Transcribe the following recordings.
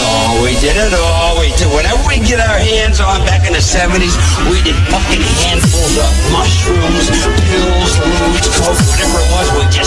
all. Oh, we did it all. We did whatever we get our hands on back in the 70s. We did fucking handfuls of mushrooms, pills, ludes, coke, whatever it was. We just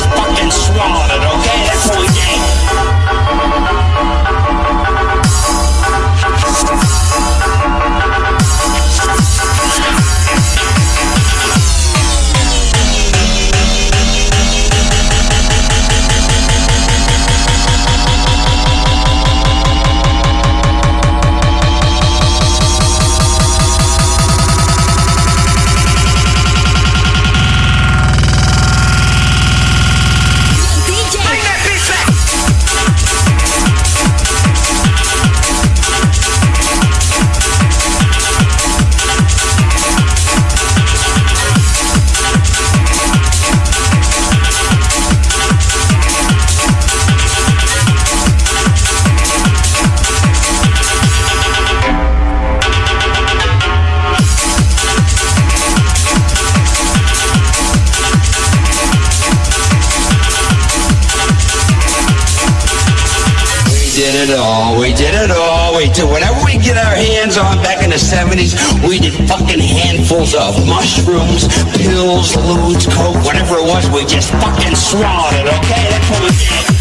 did it all. We did it all. We did whatever we get our hands on back in the 70s. We did fucking handfuls of mushrooms, pills, ludes, coke, whatever it was. We just fucking swallowed it, okay? That's what we did.